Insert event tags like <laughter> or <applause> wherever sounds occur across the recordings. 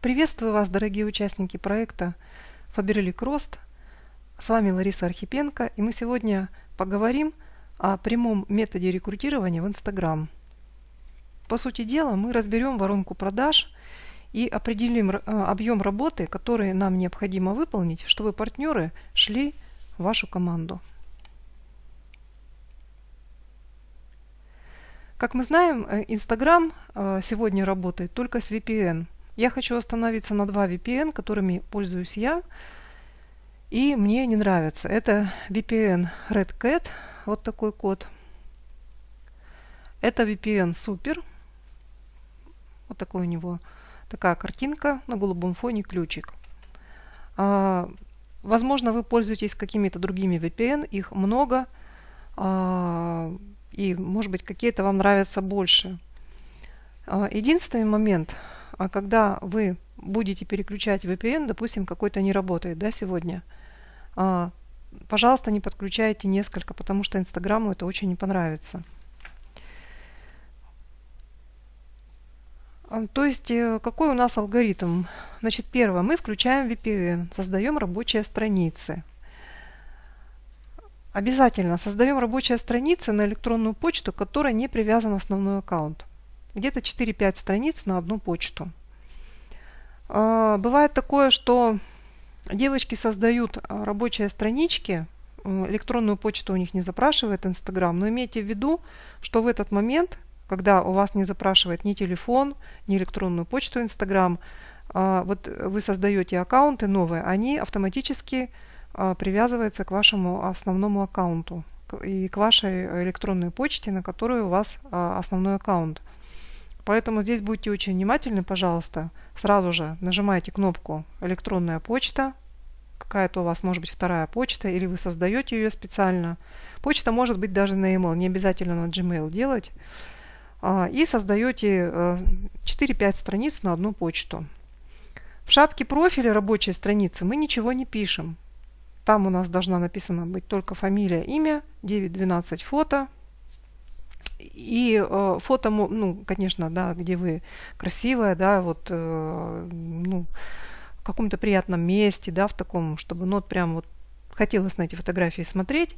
Приветствую вас, дорогие участники проекта Faberlic Рост. С вами Лариса Архипенко, и мы сегодня поговорим о прямом методе рекрутирования в Instagram. По сути дела, мы разберем воронку продаж и определим э, объем работы, который нам необходимо выполнить, чтобы партнеры шли в вашу команду. Как мы знаем, э, Instagram э, сегодня работает только с VPN. Я хочу остановиться на два VPN, которыми пользуюсь я, и мне не нравится. Это VPN Red Cat, вот такой код. Это VPN Super, вот такой у него такая картинка на голубом фоне ключик. А, возможно, вы пользуетесь какими-то другими VPN, их много. А, и, может быть, какие-то вам нравятся больше. А, единственный момент, а когда вы будете переключать VPN, допустим, какой-то не работает да, сегодня, а, пожалуйста, не подключайте несколько, потому что Инстаграму это очень не понравится. То есть, э, какой у нас алгоритм? Значит, первое, мы включаем VPN, создаем рабочие страницы. Обязательно создаем рабочие страницы на электронную почту, которая не привязана основной аккаунт. Где-то 4-5 страниц на одну почту. А, бывает такое, что девочки создают а, рабочие странички, электронную почту у них не запрашивает Инстаграм, но имейте в виду, что в этот момент, когда у вас не запрашивает ни телефон, ни электронную почту Инстаграм, а, вот вы создаете аккаунты новые, они автоматически привязывается к вашему основному аккаунту и к вашей электронной почте, на которой у вас основной аккаунт. Поэтому здесь будьте очень внимательны, пожалуйста. Сразу же нажимаете кнопку «Электронная почта», какая-то у вас может быть вторая почта, или вы создаете ее специально. Почта может быть даже на email, не обязательно на Gmail делать. А, и создаете 4-5 э, страниц на одну почту. В шапке профиля рабочей страницы мы ничего не пишем. Там у нас должна написана быть только фамилия, имя, 9-12 фото. И э, фото, ну, конечно, да, где вы красивая, да, вот, э, ну, в каком-то приятном месте, да, в таком, чтобы, ну, вот прям вот хотелось на эти фотографии смотреть.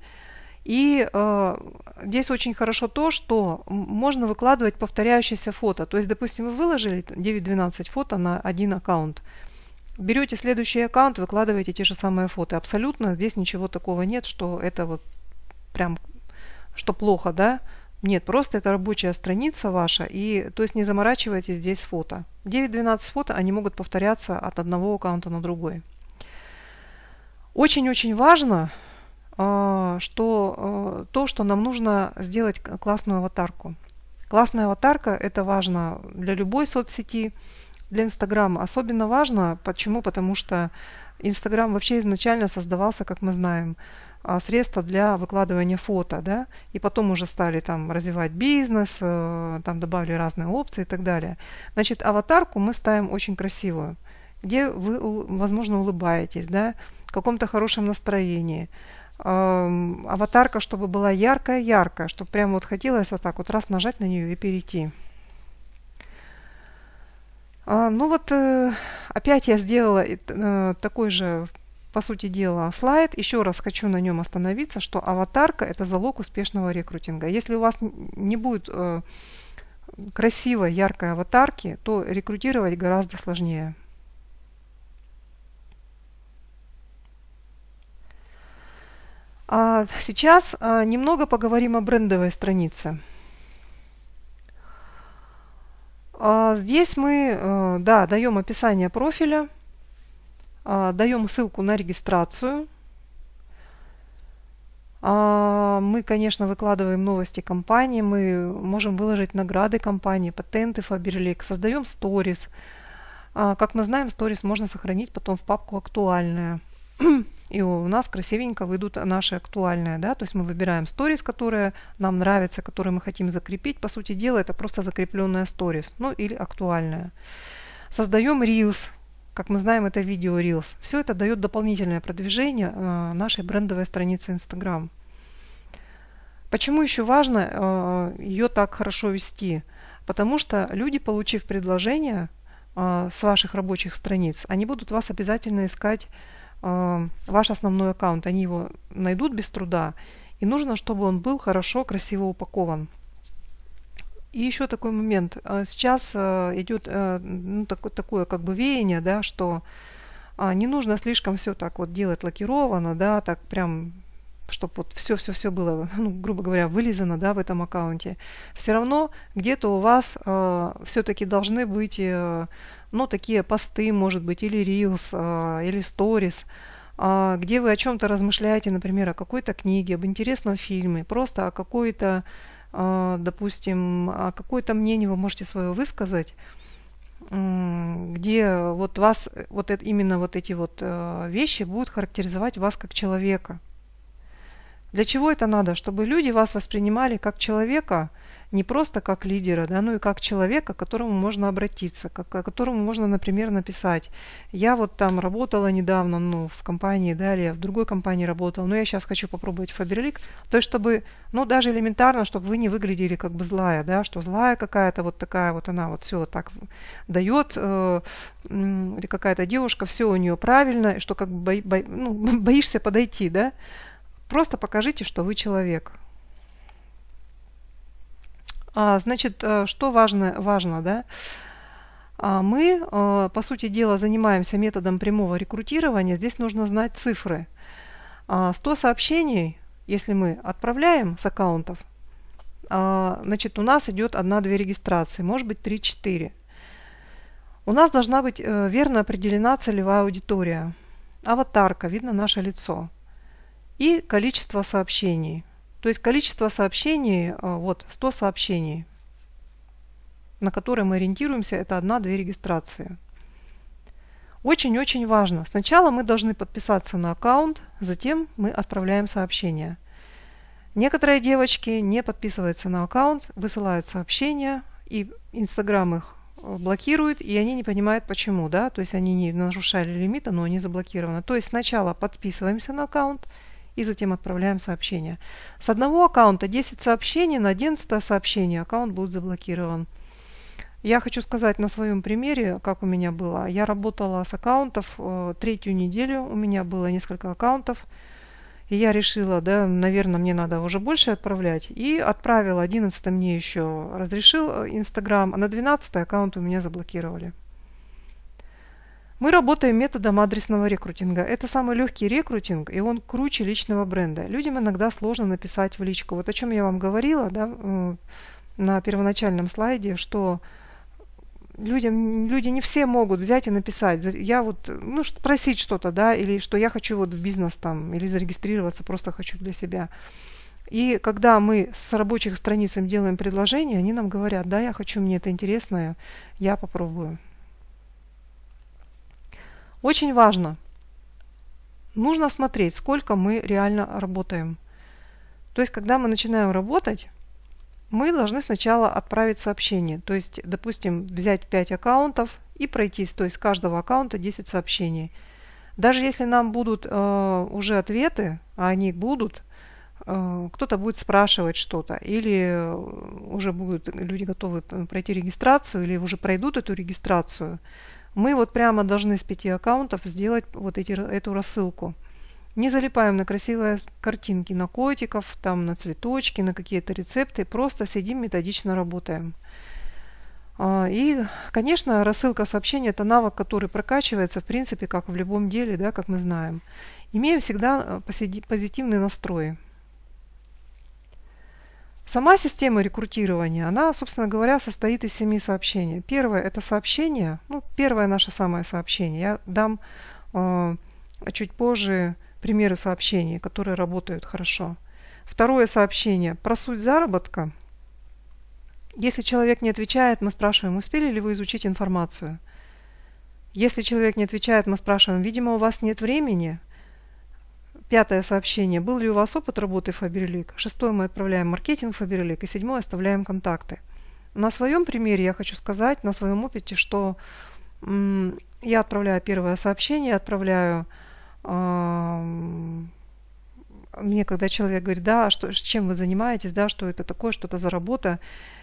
И э, здесь очень хорошо то, что можно выкладывать повторяющиеся фото. То есть, допустим, вы выложили 9-12 фото на один аккаунт. Берете следующий аккаунт, выкладываете те же самые фото. Абсолютно здесь ничего такого нет, что это вот прям, что плохо, да? Нет, просто это рабочая страница ваша, и то есть не заморачивайтесь здесь фото. 9-12 фото, они могут повторяться от одного аккаунта на другой. Очень-очень важно, а, что а, то, что нам нужно сделать классную аватарку. Классная аватарка – это важно для любой соцсети, для Инстаграма особенно важно. Почему? Потому что Инстаграм вообще изначально создавался, как мы знаем, средства для выкладывания фото, да, и потом уже стали там развивать бизнес, э, там добавили разные опции и так далее. Значит, аватарку мы ставим очень красивую, где вы, возможно, улыбаетесь, да, в каком-то хорошем настроении. Аватарка, чтобы была яркая-яркая, чтобы прямо вот хотелось вот так вот раз нажать на нее и перейти. А, ну вот э, опять я сделала э, такой же, по сути дела, слайд. Еще раз хочу на нем остановиться, что аватарка – это залог успешного рекрутинга. Если у вас не будет э, красивой, яркой аватарки, то рекрутировать гораздо сложнее. А сейчас а, немного поговорим о брендовой странице. А, здесь мы э, да, даем описание профиля, даем ссылку на регистрацию. А, мы, конечно, выкладываем новости компании, мы можем выложить награды компании, патенты Faberlic, создаем сторис. Как мы знаем, сторис можно сохранить потом в папку «Актуальная» и у нас красивенько выйдут наши актуальные, да, то есть мы выбираем сторис, которые нам нравятся, которые мы хотим закрепить. По сути дела, это просто закрепленная сторис, ну или актуальная. Создаем Reels, как мы знаем, это видео Reels. Все это дает дополнительное продвижение э, нашей брендовой страницы Instagram. Почему еще важно э, ее так хорошо вести? Потому что люди, получив предложение, э, с ваших рабочих страниц, они будут вас обязательно искать э, ваш основной аккаунт. Они его найдут без труда. И нужно, чтобы он был хорошо, красиво упакован. И еще такой момент. Сейчас идет ну, такое, такое как бы веяние, да, что не нужно слишком все так вот делать лакированно, да, так прям чтобы вот все-все-все было, <laughs> ну, грубо говоря, вылизано да, в этом аккаунте, все равно где-то у вас э, все-таки должны быть э, ну, такие посты, может быть, или Reels, э, или Stories, э, где вы о чем-то размышляете, например, о какой-то книге, об интересном фильме, просто о какой-то, э, допустим, о какое-то мнение вы можете свое высказать, где вот вас, вот это, именно вот эти вот э, вещи будут характеризовать вас как человека – для чего это надо? Чтобы люди вас воспринимали как человека, не просто как лидера, да, но и как человека, к которому можно обратиться, к которому можно, например, написать. Я вот там работала недавно, ну, в компании, да, или в другой компании работала, но я сейчас хочу попробовать Фаберлик. То есть, чтобы, ну, даже элементарно, чтобы вы не выглядели как бы злая, да, что злая какая-то вот такая вот она вот все так дает, э, или какая-то девушка, все у нее правильно, что как бы бо, бо, ну, <laughs> боишься подойти, да, Просто покажите, что вы человек. А, значит, э, что важно, важно да? А мы, э, по сути дела, занимаемся методом прямого рекрутирования. Здесь нужно знать цифры. 100 а, сообщений, если мы отправляем с аккаунтов, а, значит, у нас идет 1-2 регистрации, может быть 3-4. У нас должна быть э, верно определена целевая аудитория. Аватарка, видно наше лицо и количество сообщений. То есть количество сообщений, а, вот 100 сообщений, на которые мы ориентируемся, это одна-две регистрации. Очень-очень важно. Сначала мы должны подписаться на аккаунт, затем мы отправляем сообщение. Некоторые девочки не подписываются на аккаунт, высылают сообщения, и Инстаграм их э, блокирует, и они не понимают почему, да, то есть они не нарушали лимита, но они заблокированы. То есть сначала подписываемся на аккаунт, и затем отправляем сообщение. С одного аккаунта 10 сообщений, на 11 сообщение аккаунт будет заблокирован. Я хочу сказать на своем примере, как у меня было. Я работала с аккаунтов э, третью неделю, у меня было несколько аккаунтов. И я решила, да, наверное, мне надо уже больше отправлять. И отправила, 11 мне еще разрешил э, Инстаграм, а на 12 аккаунт у меня заблокировали. Мы работаем методом адресного рекрутинга. Это самый легкий рекрутинг, и он круче личного бренда. Людям иногда сложно написать в личку. Вот о чем я вам говорила да, э, на первоначальном слайде, что людям, люди не все могут взять и написать. Я вот, ну, спросить что-то, да, или что я хочу вот в бизнес там, или зарегистрироваться, просто хочу для себя. И когда мы с рабочих страниц им делаем предложение, они нам говорят, да, я хочу, мне это интересно, я попробую. Очень важно. Нужно смотреть, сколько мы реально работаем. То есть, когда мы начинаем работать, мы должны сначала отправить сообщение. То есть, допустим, взять 5 аккаунтов и пройтись. То есть, с каждого аккаунта 10 сообщений. Даже если нам будут э, уже ответы, а они будут, э, кто-то будет спрашивать что-то, или уже будут люди готовы пройти регистрацию, или уже пройдут эту регистрацию, мы вот прямо должны с пяти аккаунтов сделать вот эти, эту рассылку. Не залипаем на красивые картинки, на котиков, там на цветочки, на какие-то рецепты. Просто сидим, методично работаем. А, и, конечно, рассылка сообщений – это навык, который прокачивается, в принципе, как в любом деле, да, как мы знаем. Имею всегда э, позитивный настрой. Сама система рекрутирования, она, собственно говоря, состоит из семи сообщений. Первое – это сообщение, ну, первое наше самое сообщение. Я дам э, чуть позже примеры сообщений, которые работают хорошо. Второе сообщение – про суть заработка. Если человек не отвечает, мы спрашиваем, успели ли вы изучить информацию. Если человек не отвечает, мы спрашиваем, видимо, у вас нет времени – Пятое сообщение. Был ли у вас опыт работы в Фаберлик? Шестое мы отправляем маркетинг Фаберлик. И седьмое оставляем контакты. На своем примере я хочу сказать, на своем опыте, что я отправляю первое сообщение, отправляю мне, когда человек говорит, да, что, чем вы занимаетесь, да, что это такое, что это за работа,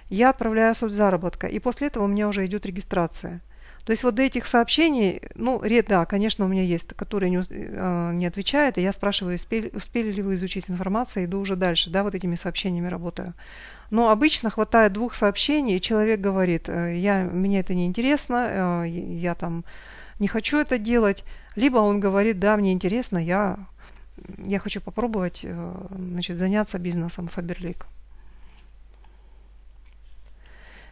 я отправляю суть заработка. И после этого у меня уже идет регистрация. То есть вот до этих сообщений, ну, да, конечно, у меня есть, которые не, э, не отвечают, и я спрашиваю, успели, успели ли вы изучить информацию, иду уже дальше, да, вот этими сообщениями работаю. Но обычно хватает двух сообщений, и человек говорит, э, я, мне это не интересно, э, я там не хочу это делать, либо он говорит, да, мне интересно, я, я хочу попробовать э, значит, заняться бизнесом Фаберлик.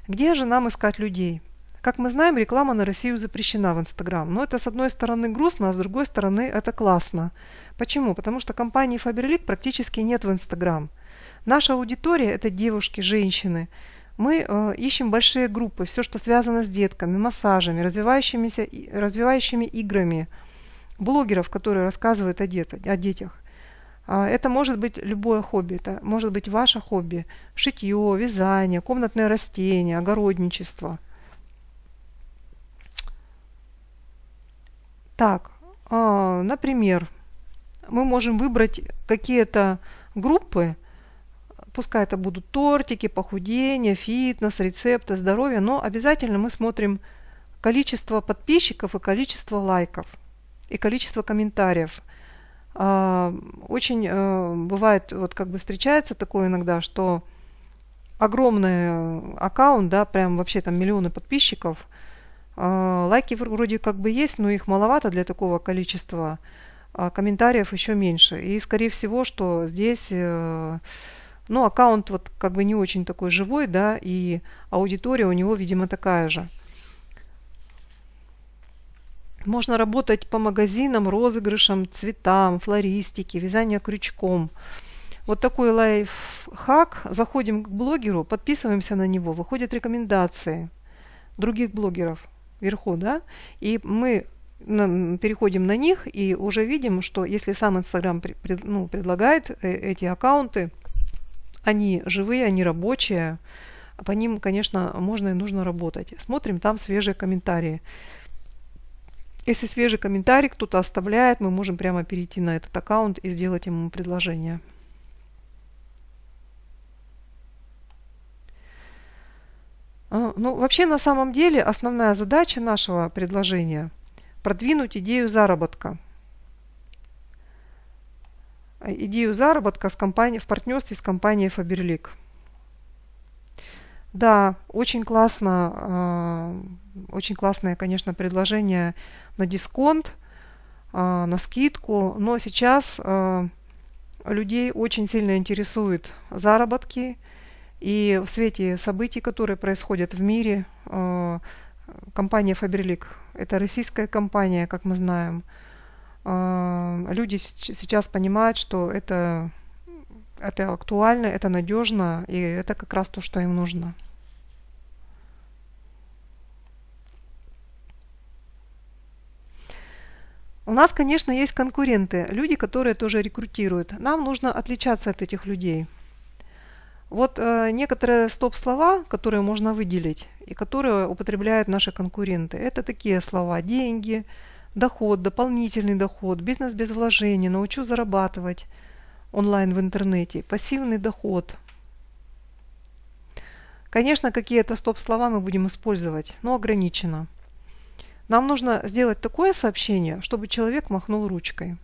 Где же нам искать людей? Как мы знаем, реклама на Россию запрещена в Инстаграм. Но это с одной стороны грустно, а с другой стороны это классно. Почему? Потому что компании Faberlic практически нет в Инстаграм. Наша аудитория – это девушки, женщины. Мы э, ищем большие группы, все, что связано с детками, массажами, развивающимися, развивающими играми, блогеров, которые рассказывают о, дет, о детях. А, это может быть любое хобби, это может быть ваше хобби. Шитье, вязание, комнатное растение, огородничество – Так, а, например, мы можем выбрать какие-то группы, пускай это будут тортики, похудение, фитнес, рецепты, здоровье, но обязательно мы смотрим количество подписчиков и количество лайков и количество комментариев. А, очень э, бывает, вот как бы встречается такое иногда, что огромный аккаунт, да, прям вообще там миллионы подписчиков – лайки вроде как бы есть, но их маловато для такого количества. А комментариев еще меньше. И скорее всего, что здесь э, ну, аккаунт вот как бы не очень такой живой, да, и аудитория у него, видимо, такая же. Можно работать по магазинам, розыгрышам, цветам, флористике, вязанию крючком. Вот такой лайфхак. Заходим к блогеру, подписываемся на него, выходят рекомендации других блогеров вверху, да, и мы переходим на них и уже видим, что если сам Инстаграм ну, предлагает э, эти аккаунты, они живые, они рабочие, по ним, конечно, можно и нужно работать. Смотрим там свежие комментарии. Если свежий комментарий кто-то оставляет, мы можем прямо перейти на этот аккаунт и сделать ему предложение. Ну, вообще, на самом деле, основная задача нашего предложения – продвинуть идею заработка. А, идею заработка с компанией, в партнерстве с компанией Faberlic. Да, очень классно, э, очень классное, конечно, предложение на дисконт, на скидку, но сейчас людей очень сильно интересуют заработки, и в свете событий, которые происходят в мире, э, компания Faberlic – это российская компания, как мы знаем. Э, люди сейчас понимают, что это, это актуально, это надежно, и это как раз то, что им нужно. У нас, конечно, есть конкуренты, люди, которые тоже рекрутируют. Нам нужно отличаться от этих людей – вот э, некоторые стоп-слова, которые можно выделить и которые употребляют наши конкуренты, это такие слова деньги, доход, дополнительный доход, бизнес без вложений, научу зарабатывать онлайн в интернете, пассивный доход. Конечно, какие-то стоп-слова мы будем использовать, но ограниченно. Нам нужно сделать такое сообщение, чтобы человек махнул ручкой.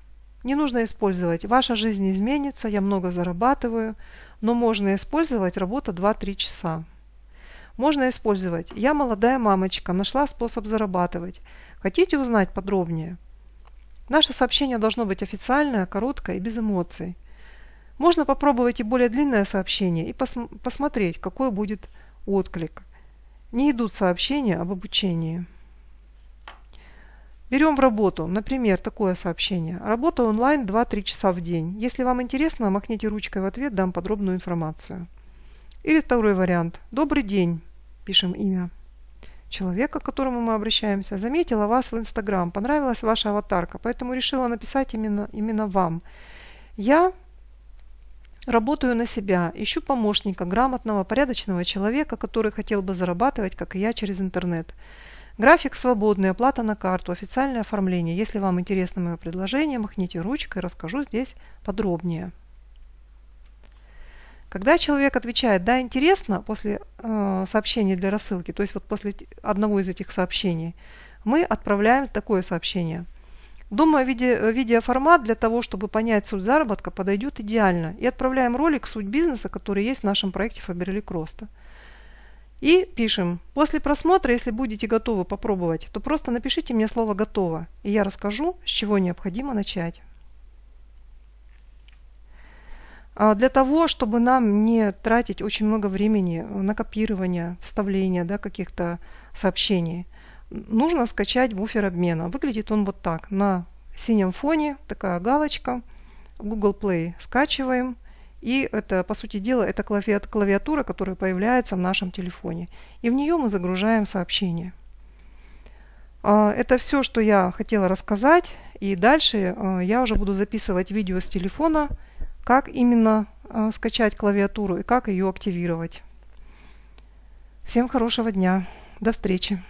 Не нужно использовать «ваша жизнь изменится», «я много зарабатываю», но можно использовать работа 2-3 часа. Можно использовать «Я молодая мамочка, нашла способ зарабатывать. Хотите узнать подробнее?» Наше сообщение должно быть официальное, короткое и без эмоций. Можно попробовать и более длинное сообщение и пос посмотреть, какой будет отклик. Не идут сообщения об обучении. Берем в работу, например, такое сообщение. Работа онлайн 2-3 часа в день. Если вам интересно, махните ручкой в ответ, дам подробную информацию. Или второй вариант. Добрый день. Пишем имя человека, к которому мы обращаемся. Заметила вас в Инстаграм. Понравилась ваша аватарка, поэтому решила написать именно, именно вам. Я работаю на себя, ищу помощника, грамотного, порядочного человека, который хотел бы зарабатывать, как и я, через интернет. График свободный, оплата на карту, официальное оформление. Если вам интересно мое предложение, махните ручкой, расскажу здесь подробнее. Когда человек отвечает «да, интересно» после э, сообщения для рассылки, то есть вот после одного из этих сообщений, мы отправляем такое сообщение. Думаю, виде, видеоформат для того, чтобы понять суть заработка, подойдет идеально. И отправляем ролик «Суть бизнеса», который есть в нашем проекте Faberlic Роста. И пишем, после просмотра, если будете готовы попробовать, то просто напишите мне слово «готово», и я расскажу, с чего необходимо начать. А для того, чтобы нам не тратить очень много времени на копирование, вставление да, каких-то сообщений, нужно скачать буфер обмена. Выглядит он вот так. На синем фоне такая галочка. Google Play скачиваем. И это, по сути дела, это клавиатура, которая появляется в нашем телефоне. И в нее мы загружаем сообщение. А, это все, что я хотела рассказать. И дальше а, я уже буду записывать видео с телефона, как именно а, скачать клавиатуру и как ее активировать. Всем хорошего дня. До встречи.